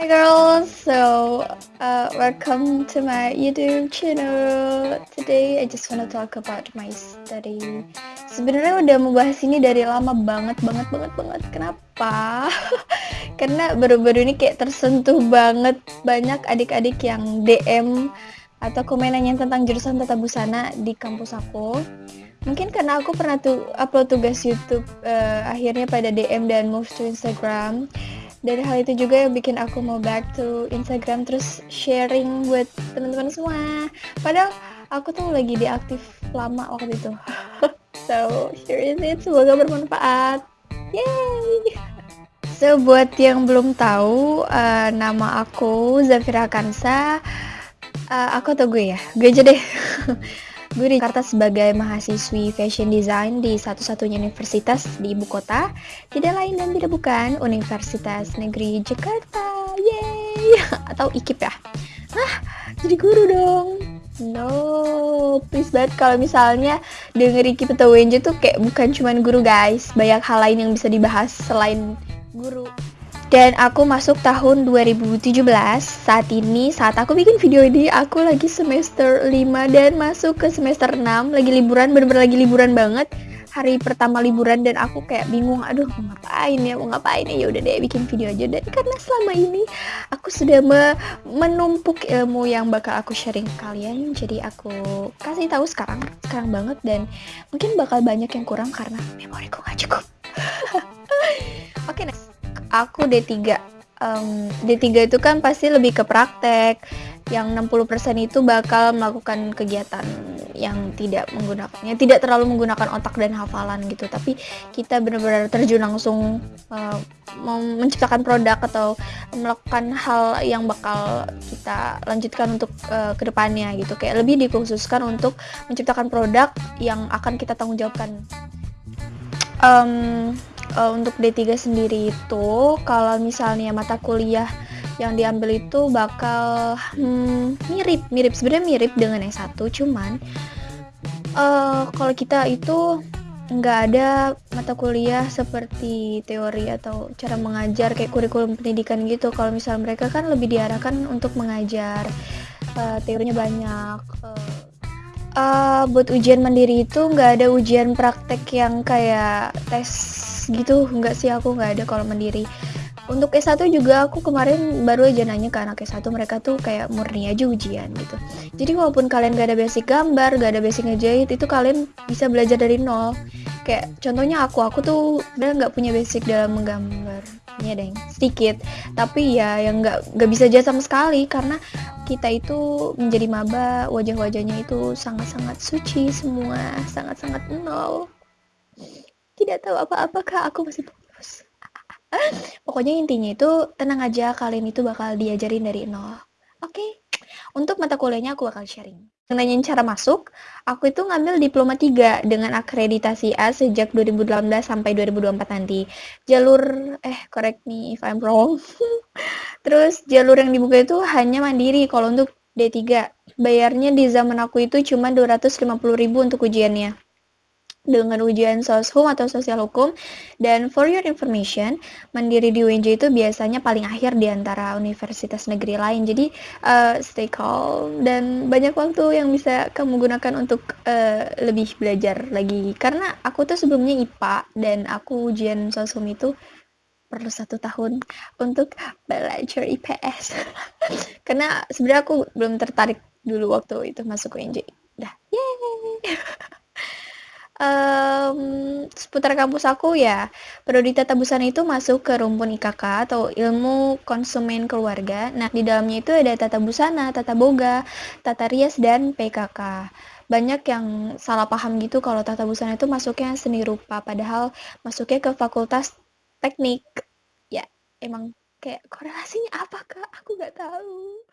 Hi girls, so uh, welcome to my YouTube channel. Today I just wanna talk about my study. Sebenarnya udah mau bahas ini dari lama banget, banget, banget, banget. Kenapa? Karena baru-baru ini kayak tersentuh banget banyak adik-adik yang DM atau komen nanya tentang jurusan tata busana di kampus aku. Mungkin karena aku pernah tuh upload tugas YouTube uh, akhirnya pada DM dan move to Instagram dari hal itu juga yang bikin aku mau back to Instagram terus sharing buat teman-teman semua. Padahal aku tuh lagi diaktif lama waktu itu. So here is. It semoga bermanfaat. Yay! So buat yang belum tahu uh, nama aku Zafira Kansa. Uh, aku atau gue ya? Gue aja deh Gue di Jakarta sebagai mahasiswi fashion design di satu-satunya universitas di ibu kota, tidak lain dan tidak bukan Universitas Negeri Jakarta. Yeay! Atau IKIP ya. Nah, jadi guru dong. No, please banget kalau misalnya denger IKIP atau WNJ tuh kayak bukan cuman guru guys. Banyak hal lain yang bisa dibahas selain guru. Dan aku masuk tahun 2017. Saat ini, saat aku bikin video ini, aku lagi semester 5 dan masuk ke semester 6. Lagi liburan, bener-bener lagi liburan banget. Hari pertama liburan dan aku kayak bingung, aduh mau ngapain ya, mau ngapain ya, udah deh bikin video aja. Dan karena selama ini aku sudah me menumpuk ilmu yang bakal aku sharing ke kalian, jadi aku kasih tahu sekarang, sekarang banget dan mungkin bakal banyak yang kurang karena memoriku gak cukup. Oke, okay, next aku D3 um, D3 itu kan pasti lebih ke praktek. Yang 60% itu bakal melakukan kegiatan yang tidak menggunakannya tidak terlalu menggunakan otak dan hafalan gitu. Tapi kita benar-benar terjun langsung uh, menciptakan produk atau melakukan hal yang bakal kita lanjutkan untuk uh, ke depannya gitu. Kayak lebih dikhususkan untuk menciptakan produk yang akan kita tanggung jawabkan um, uh, untuk D3 sendiri itu kalau misalnya mata kuliah yang diambil itu bakal hmm, mirip mirip. Sebenarnya mirip dengan S1 cuman uh, kalau kita itu nggak ada mata kuliah seperti teori atau cara mengajar kayak kurikulum pendidikan gitu. Kalau misal mereka kan lebih diarahkan untuk mengajar uh, teorinya banyak uh, uh, buat ujian mandiri itu nggak ada ujian praktek yang kayak tes gitu. Nggak sih aku nggak ada kalau mandiri. Untuk S1 juga aku kemarin baru aja nanya ke anak S1 mereka tuh kayak murni aja ujian gitu. Jadi walaupun kalian gak ada basic gambar gak ada basic ngejahit itu kalian bisa belajar dari nol. Kayak contohnya aku aku tuh udah nggak punya basic dalam menggambar ya deng sedikit. Tapi ya yang nggak nggak bisa aja sama sekali karena kita itu menjadi maba wajah-wajahnya itu sangat-sangat suci semua sangat-sangat nol tidak tahu apa-apakah aku masih polos pokoknya intinya itu tenang aja kalian itu bakal diajarin dari nol oke okay? untuk mata kuliahnya aku bakal sharing nanyain cara masuk, aku itu ngambil diploma 3 dengan akreditasi A sejak 2018 sampai 2024 nanti. Jalur, eh correct me if I'm wrong. Terus jalur yang dibuka itu hanya mandiri kalau untuk D3. Bayarnya di zaman aku itu cuma 250.000 untuk ujiannya. Dengan ujian soshum atau sosial hukum dan for your information mandiri di UNJ itu biasanya paling akhir di antara universitas negeri lain. Jadi uh, stay calm dan banyak waktu yang bisa kamu gunakan untuk uh, lebih belajar lagi. Karena aku tuh sebelumnya IPA dan aku ujian soshum itu perlu satu tahun untuk belajar IPS karena sebenarnya aku belum tertarik dulu waktu itu masuk UNJ dah um, seputar kampus aku ya Prodi Tata Busana itu masuk ke rumpun IKK atau ilmu konsumen keluarga. Nah di dalamnya itu ada tata busana, tata boga, tata rias dan PKK banyak yang salah paham gitu kalau tata busana itu masuknya seni rupa padahal masuknya ke fakultas teknik. Ya emang kayak korelasinya apa kak? Aku nggak tahu